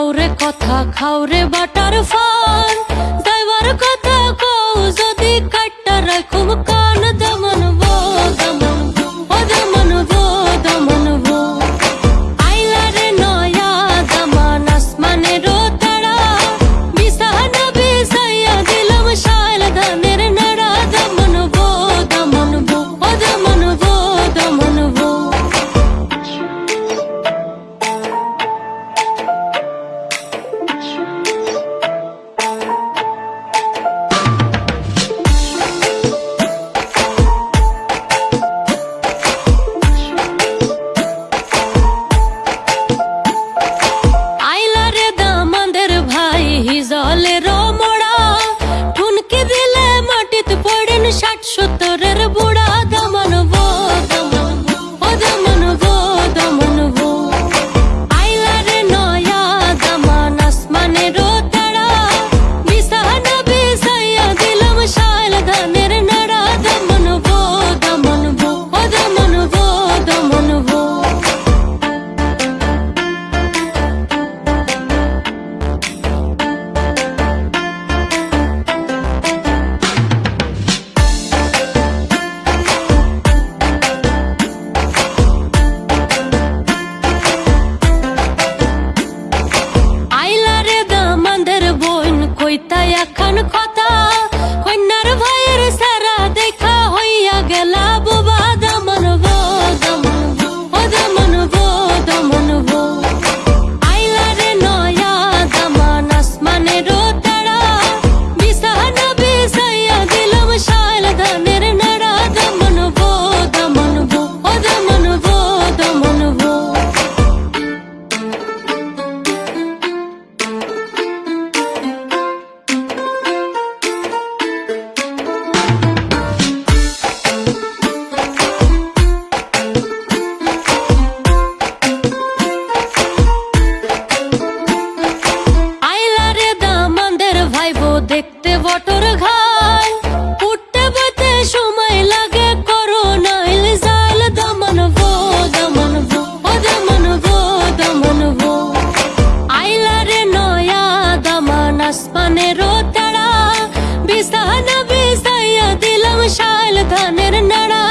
কাউরে কথা খাওরে বাটার ফল দইবার কথা কৌ যদি কাট্টা রাখুম ষাট খাইতে বটর ঘাল উঠতে বইতে সময় লাগে করো নাইল জাল দমনবো দমনবো ও দমনবো দমনবো আইলা রে নয়া দমন আসমানের তারা, বিছানা বিসাইয়া দিলাম শাল ধানের নাড়া